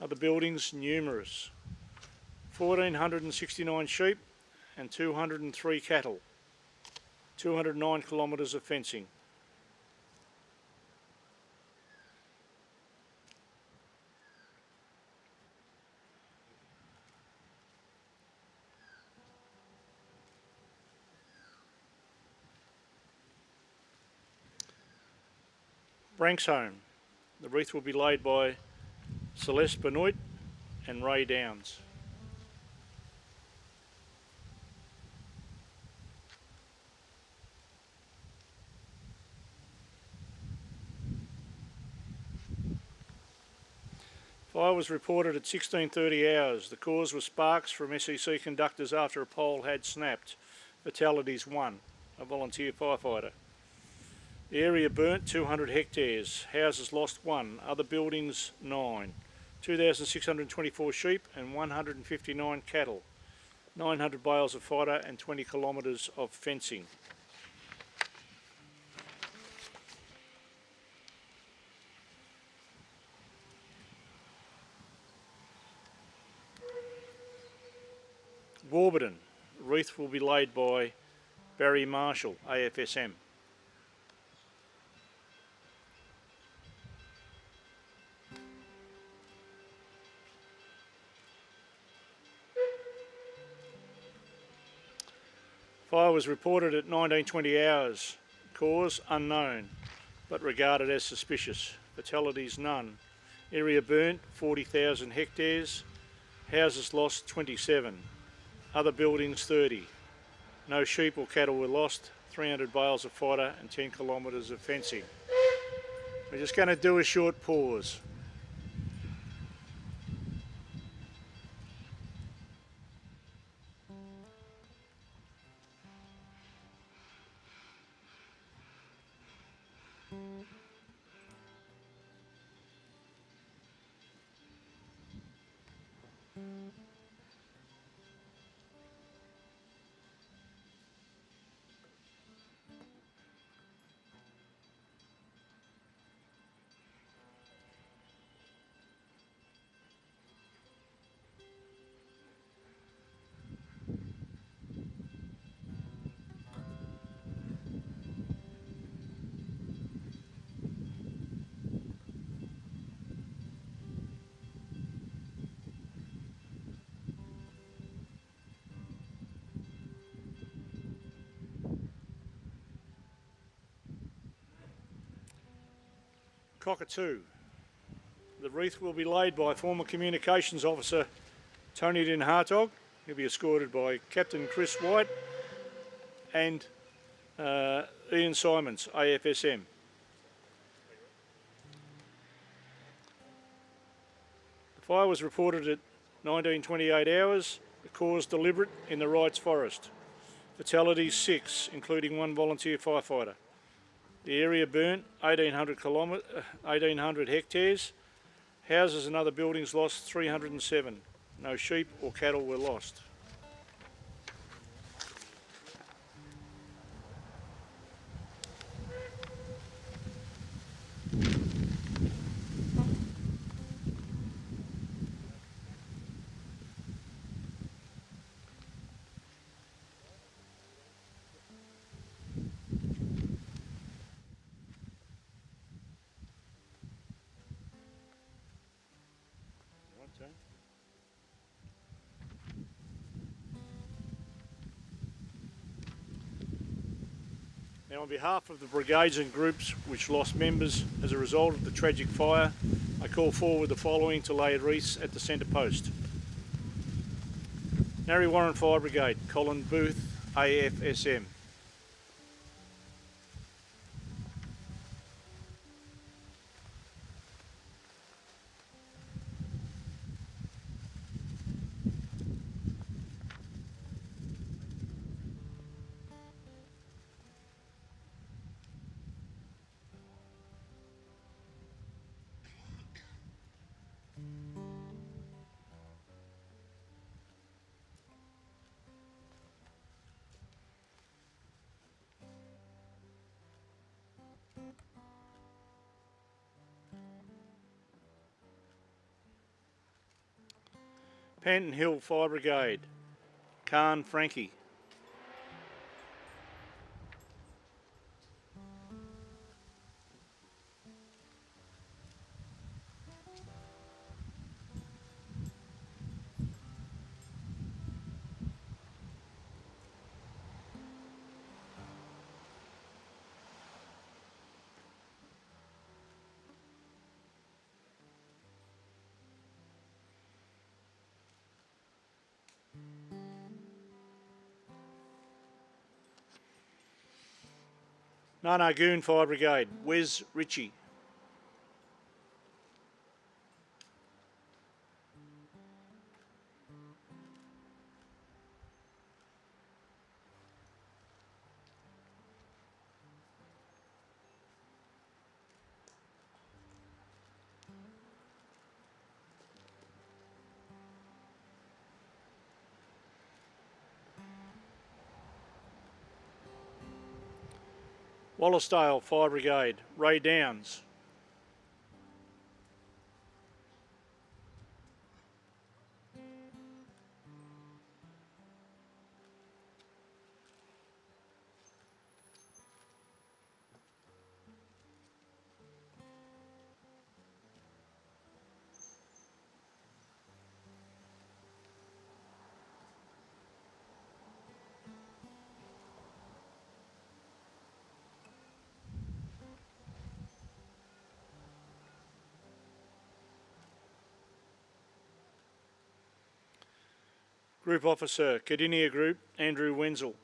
Other buildings numerous. 1,469 sheep and 203 cattle. 209 kilometres of fencing. Branxholme. The wreath will be laid by Celeste Benoit and Ray Downs. Fire was reported at 16.30 hours. The cause was sparks from SEC conductors after a pole had snapped. Fatalities 1. a volunteer firefighter. Area burnt 200 hectares, houses lost one, other buildings nine, 2,624 sheep and 159 cattle, 900 bales of fodder and 20 kilometres of fencing. Warburton, wreath will be laid by Barry Marshall, AFSM. Fire was reported at 1920 hours. Cause unknown, but regarded as suspicious. Fatalities none. Area burnt 40,000 hectares. Houses lost 27. Other buildings 30. No sheep or cattle were lost. 300 bales of fodder and 10 kilometres of fencing. We're just going to do a short pause. Cockatoo. The wreath will be laid by former Communications Officer Tony Den Hartog. He'll be escorted by Captain Chris White and uh, Ian Simons, AFSM. The fire was reported at 1928 hours. The cause deliberate in the Wrights Forest. Fatalities six, including one volunteer firefighter. The area burnt 1800, kilome- uh, 1800 hectares. Houses and other buildings lost 307. No sheep or cattle were lost. Now, on behalf of the brigades and groups which lost members as a result of the tragic fire, I call forward the following to lay wreaths at the centre post. Narre Warren Fire Brigade, Colin Booth, AFSM. Panton Hill Fire Brigade, Khan Frankie. Nar Nar Goon Fire Brigade, Wes Ritchie. Wallacedale Fire Brigade, Ray Downs. Group Officer, Cardinia Group, Andrew Wenzel.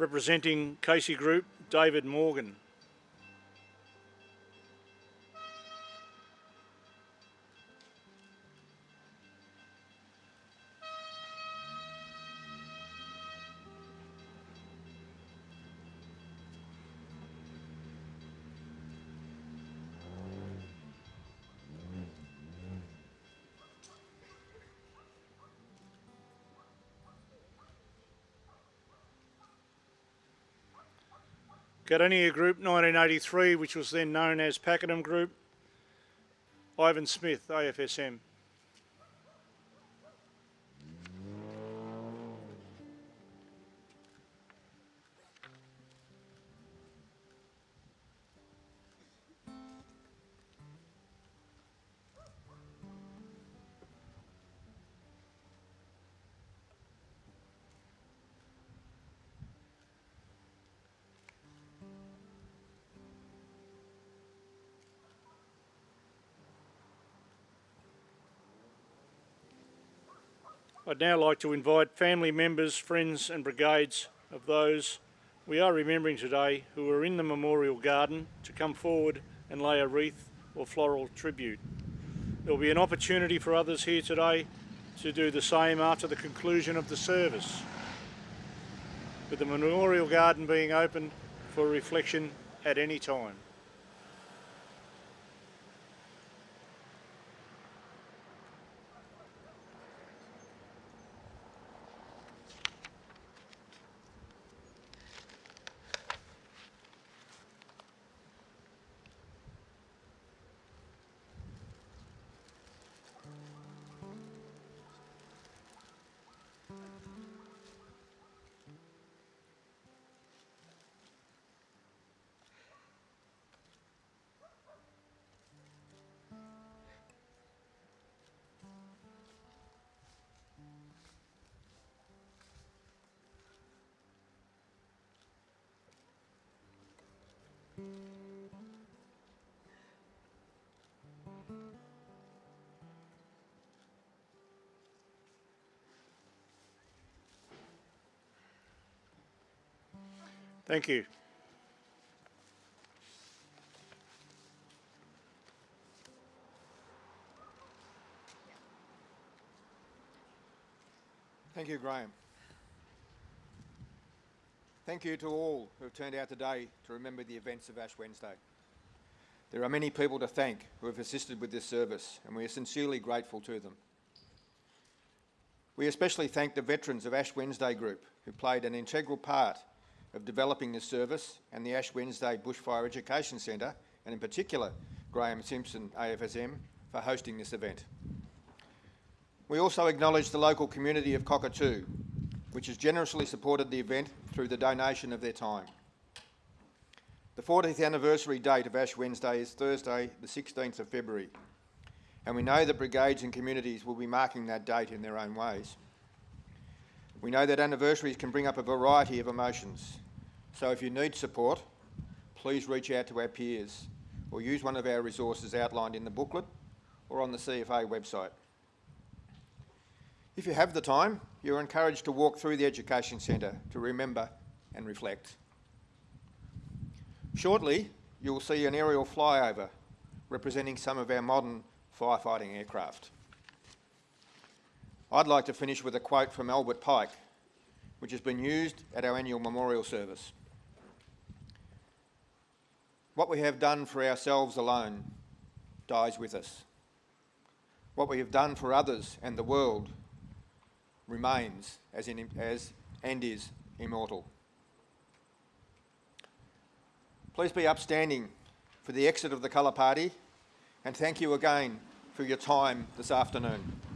Representing Casey Group, David Morgan. Cardinia Group 1983, which was then known as Pakenham Group, Ivan Smith, AFSM. I'd now like to invite family members, friends and brigades of those we are remembering today who are in the memorial garden to come forward and lay a wreath or floral tribute. There will be an opportunity for others here today to do the same after the conclusion of the service, with the memorial garden being open for reflection at any time. Thank you. Thank you, Graham. Thank you to all who have turned out today to remember the events of Ash Wednesday. There are many people to thank who have assisted with this service, and we are sincerely grateful to them. We especially thank the veterans of Ash Wednesday Group who played an integral part of developing this service and the Ash Wednesday Bushfire Education Centre, and in particular Graham Simpson AFSM for hosting this event. We also acknowledge the local community of Cockatoo, which has generously supported the event through the donation of their time. The 40th anniversary date of Ash Wednesday is Thursday, the 16th of February, and we know that brigades and communities will be marking that date in their own ways. We know that anniversaries can bring up a variety of emotions, so if you need support, please reach out to our peers or use one of our resources outlined in the booklet or on the CFA website. If you have the time, you're encouraged to walk through the Education Centre to remember and reflect. Shortly, you will see an aerial flyover representing some of our modern firefighting aircraft. I'd like to finish with a quote from Albert Pike, which has been used at our annual memorial service. What we have done for ourselves alone dies with us. What we have done for others and the world remains as, in, as and is immortal. Please be upstanding for the exit of the colour party and thank you again for your time this afternoon.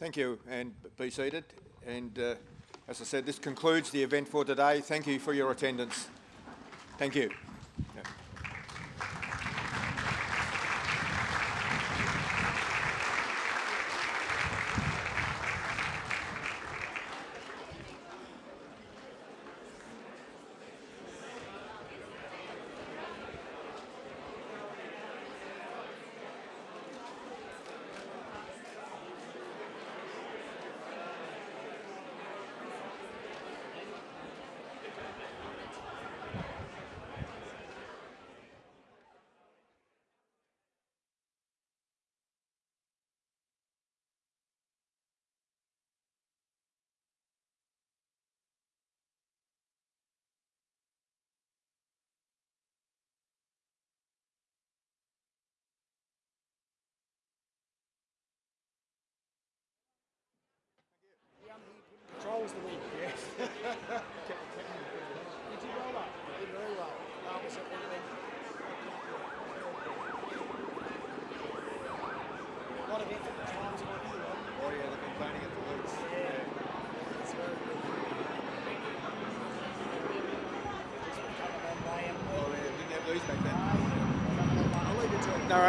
Thank you, and be seated. And uh, as I said, this concludes the event for today. Thank you for your attendance. Thank you.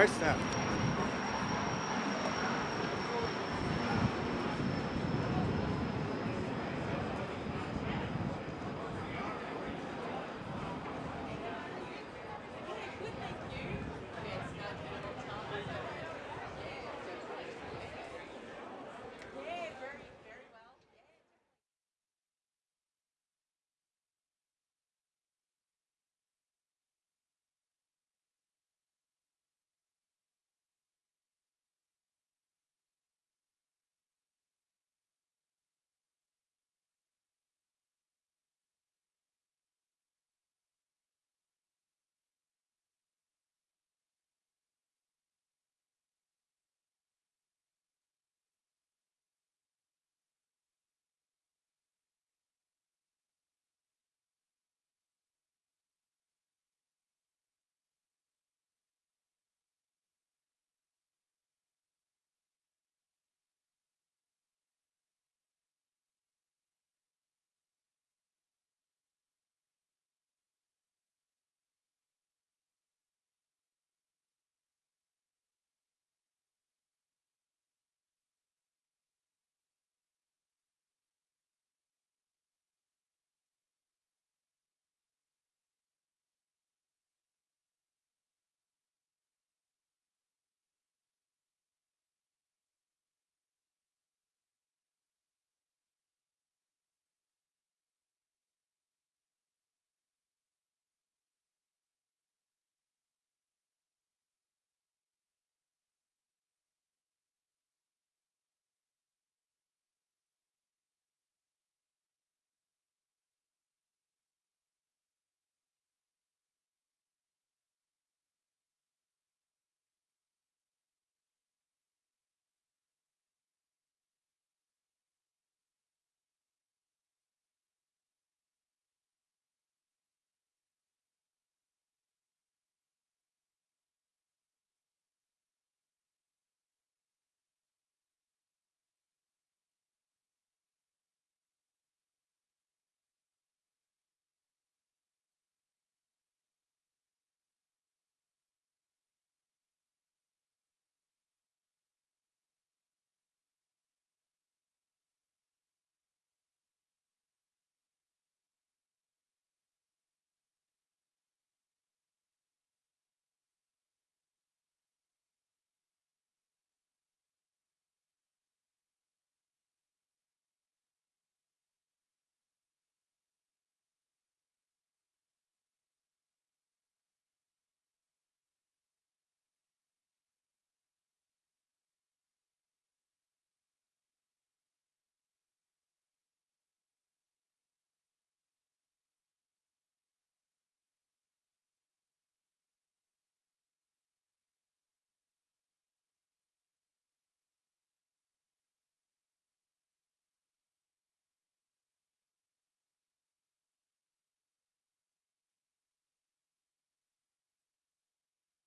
First up.